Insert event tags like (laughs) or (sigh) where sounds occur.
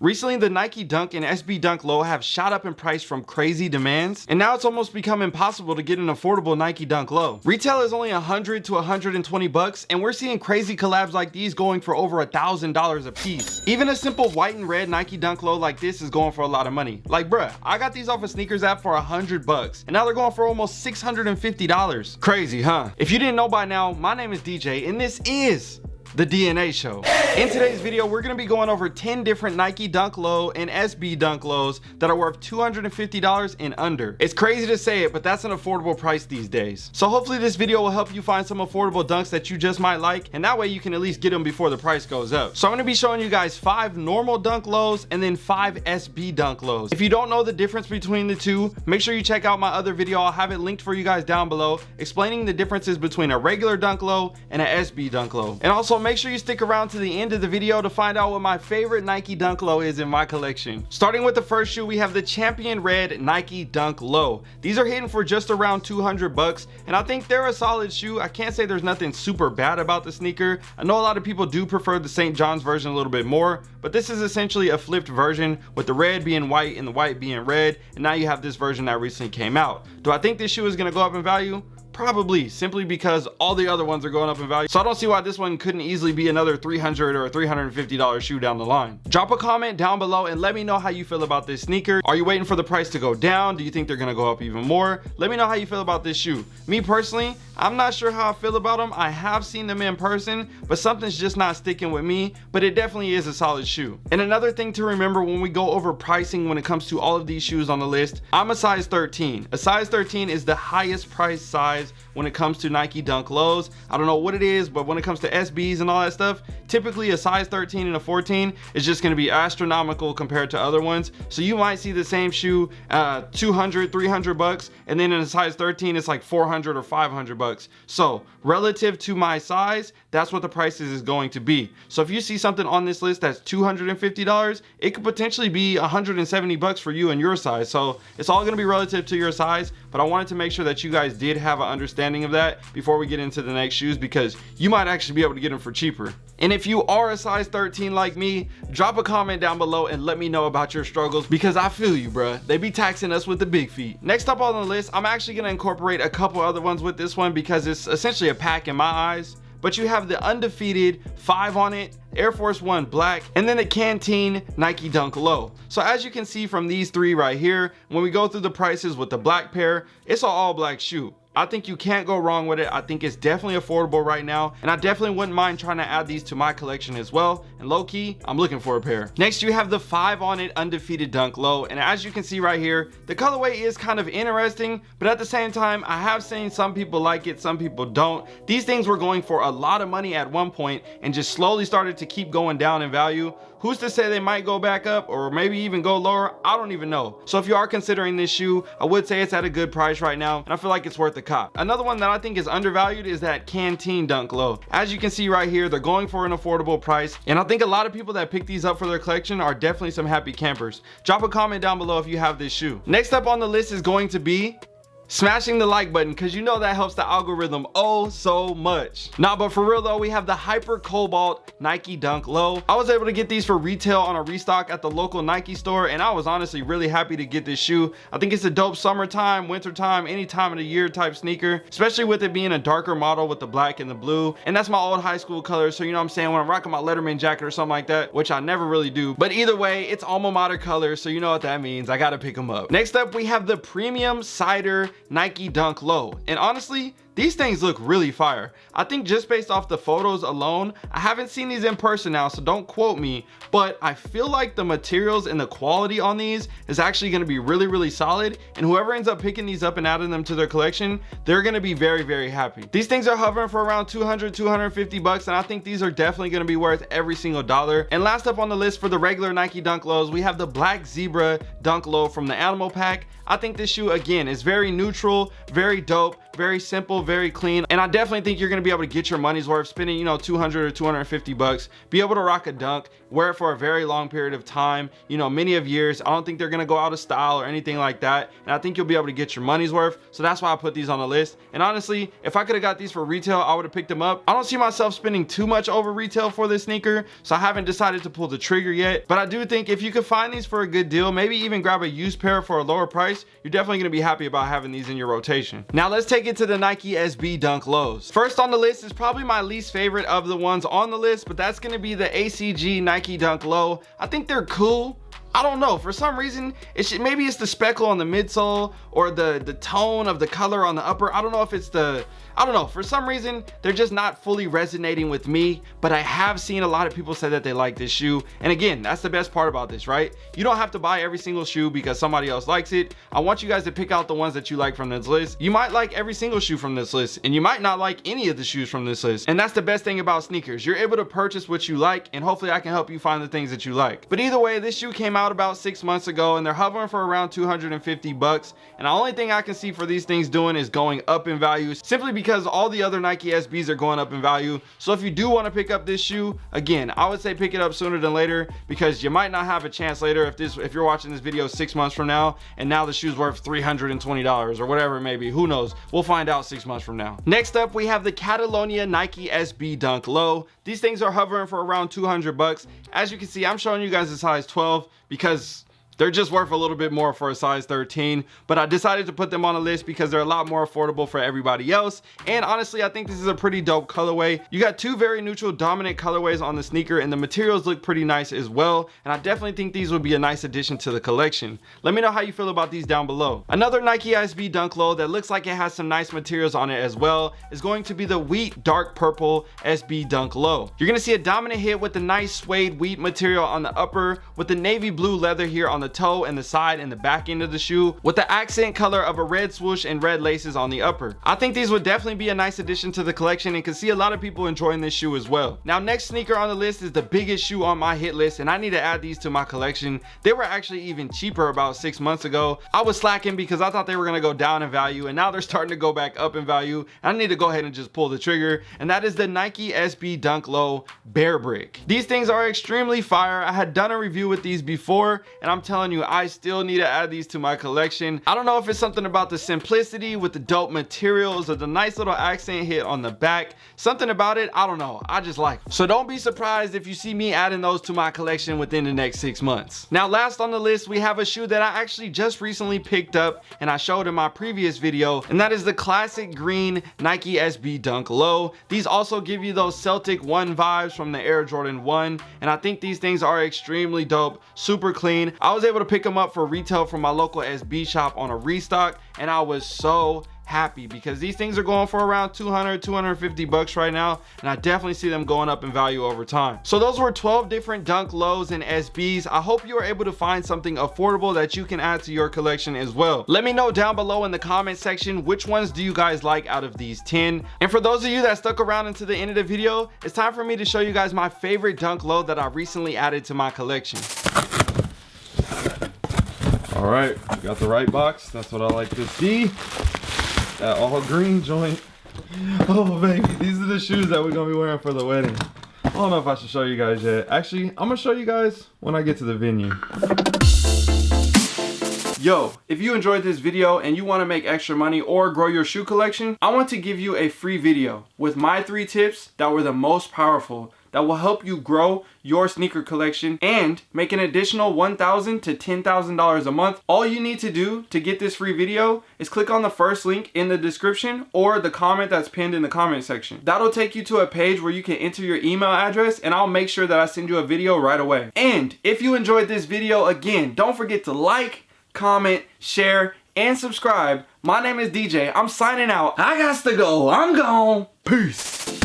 Recently, the Nike Dunk and SB Dunk Low have shot up in price from crazy demands, and now it's almost become impossible to get an affordable Nike Dunk Low. Retail is only 100 to 120 bucks, and we're seeing crazy collabs like these going for over a thousand dollars a piece. Even a simple white and red Nike Dunk Low like this is going for a lot of money. Like, bruh, I got these off of sneakers app for 100 bucks, and now they're going for almost $650. Crazy, huh? If you didn't know by now, my name is DJ, and this is the DNA show. In today's video, we're gonna be going over 10 different Nike Dunk Low and SB Dunk Lows that are worth $250 and under. It's crazy to say it, but that's an affordable price these days. So hopefully this video will help you find some affordable dunks that you just might like, and that way you can at least get them before the price goes up. So I'm gonna be showing you guys five normal Dunk Lows and then five SB Dunk Lows. If you don't know the difference between the two, make sure you check out my other video. I'll have it linked for you guys down below, explaining the differences between a regular Dunk Low and an SB Dunk Low. And also make sure you stick around to the end of the video to find out what my favorite Nike Dunk Low is in my collection. Starting with the first shoe, we have the Champion Red Nike Dunk Low. These are hitting for just around 200 bucks, and I think they're a solid shoe. I can't say there's nothing super bad about the sneaker. I know a lot of people do prefer the St. John's version a little bit more, but this is essentially a flipped version with the red being white and the white being red, and now you have this version that recently came out. Do I think this shoe is gonna go up in value? Probably, simply because all the other ones are going up in value. So I don't see why this one couldn't easily be another 300 or $350 shoe down the line. Drop a comment down below and let me know how you feel about this sneaker. Are you waiting for the price to go down? Do you think they're gonna go up even more? Let me know how you feel about this shoe. Me personally, I'm not sure how I feel about them. I have seen them in person, but something's just not sticking with me, but it definitely is a solid shoe. And another thing to remember when we go over pricing when it comes to all of these shoes on the list, I'm a size 13. A size 13 is the highest price size when it comes to Nike Dunk Lows. I don't know what it is, but when it comes to SBs and all that stuff, typically a size 13 and a 14 is just gonna be astronomical compared to other ones. So you might see the same shoe uh, 200, 300 bucks, and then in a size 13, it's like 400 or 500 bucks. So relative to my size, that's what the prices is going to be. So if you see something on this list that's $250, it could potentially be 170 bucks for you and your size. So it's all gonna be relative to your size, but I wanted to make sure that you guys did have an understanding of that before we get into the next shoes because you might actually be able to get them for cheaper. And if you are a size 13 like me, drop a comment down below and let me know about your struggles because I feel you, bruh. They be taxing us with the big feet. Next up on the list, I'm actually gonna incorporate a couple other ones with this one because it's essentially a pack in my eyes but you have the undefeated five on it Air Force One black, and then the Canteen Nike Dunk Low. So as you can see from these three right here, when we go through the prices with the black pair, it's an all black shoe. I think you can't go wrong with it. I think it's definitely affordable right now. And I definitely wouldn't mind trying to add these to my collection as well. And low key, I'm looking for a pair. Next, you have the five on it undefeated dunk low. And as you can see right here, the colorway is kind of interesting, but at the same time, I have seen some people like it, some people don't. These things were going for a lot of money at one point and just slowly started to keep going down in value. Who's to say they might go back up or maybe even go lower? I don't even know. So if you are considering this shoe, I would say it's at a good price right now. And I feel like it's worth the cop. Another one that I think is undervalued is that Canteen Dunk Low. As you can see right here, they're going for an affordable price. And I think a lot of people that pick these up for their collection are definitely some happy campers. Drop a comment down below if you have this shoe. Next up on the list is going to be smashing the like button because you know that helps the algorithm oh so much. Nah but for real though we have the hyper cobalt nike dunk low. I was able to get these for retail on a restock at the local nike store and i was honestly really happy to get this shoe. I think it's a dope summertime wintertime any time of the year type sneaker especially with it being a darker model with the black and the blue. And that's my old high school color so you know what i'm saying? When i'm rocking my letterman jacket or something like that which i never really do. But either way it's alma mater color so you know what that means. I gotta pick them up. Next up we have the premium cider Nike Dunk Low. And honestly, these things look really fire. I think just based off the photos alone, I haven't seen these in person now, so don't quote me, but I feel like the materials and the quality on these is actually gonna be really, really solid. And whoever ends up picking these up and adding them to their collection, they're gonna be very, very happy. These things are hovering for around 200, 250 bucks, and I think these are definitely gonna be worth every single dollar. And last up on the list for the regular Nike Dunk Lows, we have the Black Zebra Dunk Low from the Animal Pack. I think this shoe, again, is very neutral, very dope, very simple, very clean. And I definitely think you're gonna be able to get your money's worth spending, you know, 200 or 250 bucks, be able to rock a dunk, wear it for a very long period of time, you know, many of years. I don't think they're gonna go out of style or anything like that. And I think you'll be able to get your money's worth. So that's why I put these on the list. And honestly, if I could have got these for retail, I would have picked them up. I don't see myself spending too much over retail for this sneaker. So I haven't decided to pull the trigger yet. But I do think if you could find these for a good deal, maybe even grab a used pair for a lower price, you're definitely gonna be happy about having these in your rotation. Now let's take it to the Nike SB Dunk Lows. First on the list is probably my least favorite of the ones on the list, but that's gonna be the ACG Nike Dunk Low. I think they're cool. I don't know. For some reason it should maybe it's the speckle on the midsole or the the tone of the color on the upper. I don't know if it's the I don't know. For some reason they're just not fully resonating with me but I have seen a lot of people say that they like this shoe. And again that's the best part about this right? You don't have to buy every single shoe because somebody else likes it. I want you guys to pick out the ones that you like from this list. You might like every single shoe from this list and you might not like any of the shoes from this list. And that's the best thing about sneakers. You're able to purchase what you like and hopefully I can help you find the things that you like. But either way this shoe came out about six months ago and they're hovering for around 250 bucks. And the only thing I can see for these things doing is going up in value simply because all the other Nike SBs are going up in value. So if you do want to pick up this shoe again I would say pick it up sooner than later because you might not have a chance later if this if you're watching this video six months from now and now the shoe's worth 320 dollars or whatever it may be. Who knows? We'll find out six months from now. Next up we have the Catalonia Nike SB Dunk Low. These things are hovering for around 200 bucks. As you can see I'm showing you guys the size 12 because they're just worth a little bit more for a size 13, but I decided to put them on a list because they're a lot more affordable for everybody else. And honestly, I think this is a pretty dope colorway. You got two very neutral dominant colorways on the sneaker and the materials look pretty nice as well. And I definitely think these would be a nice addition to the collection. Let me know how you feel about these down below. Another Nike SB Dunk Low that looks like it has some nice materials on it as well is going to be the Wheat Dark Purple SB Dunk Low. You're gonna see a dominant hit with the nice suede wheat material on the upper with the navy blue leather here on the the toe and the side and the back end of the shoe with the accent color of a red swoosh and red laces on the upper. I think these would definitely be a nice addition to the collection and can see a lot of people enjoying this shoe as well. Now next sneaker on the list is the biggest shoe on my hit list and I need to add these to my collection. They were actually even cheaper about six months ago. I was slacking because I thought they were gonna go down in value and now they're starting to go back up in value. I need to go ahead and just pull the trigger and that is the Nike SB Dunk Low Bear Brick. These things are extremely fire. I had done a review with these before and I'm telling telling you, I still need to add these to my collection. I don't know if it's something about the simplicity with the dope materials or the nice little accent hit on the back. Something about it, I don't know. I just like them. So don't be surprised if you see me adding those to my collection within the next six months. Now, last on the list, we have a shoe that I actually just recently picked up and I showed in my previous video, and that is the classic green Nike SB Dunk Low. These also give you those Celtic 1 vibes from the Air Jordan 1, and I think these things are extremely dope, super clean. I was able to pick them up for retail from my local SB shop on a restock and I was so happy because these things are going for around 200 250 bucks right now and i definitely see them going up in value over time. So those were 12 different dunk lows and sbs i hope you were able to find something affordable that you can add to your collection as well. Let me know down below in the comment section which ones do you guys like out of these 10 and for those of you that stuck around into the end of the video it's time for me to show you guys my favorite dunk low that i recently added to my collection all right, got the right box. That's what I like to see. That all green joint. (laughs) Oh baby, these are the shoes that we're gonna be wearing for the wedding. I don't know if I should show you guys yet. Actually, I'm gonna show you guys when I get to the venue. Yo, if you enjoyed this video and you want to make extra money or grow your shoe collection, I want to give you a free video with my three tips that were the most powerful that will help you grow your sneaker collection and make an additional $1,000 to $10,000 a month. All you need to do to get this free video is click on the first link in the description or the comment that's pinned in the comment section. That'll take you to a page where you can enter your email address and I'll make sure that I send you a video right away. And if you enjoyed this video, again, don't forget to like, comment, share, and subscribe. My name is DJ. I'm signing out. I got to go. I'm gone. Peace.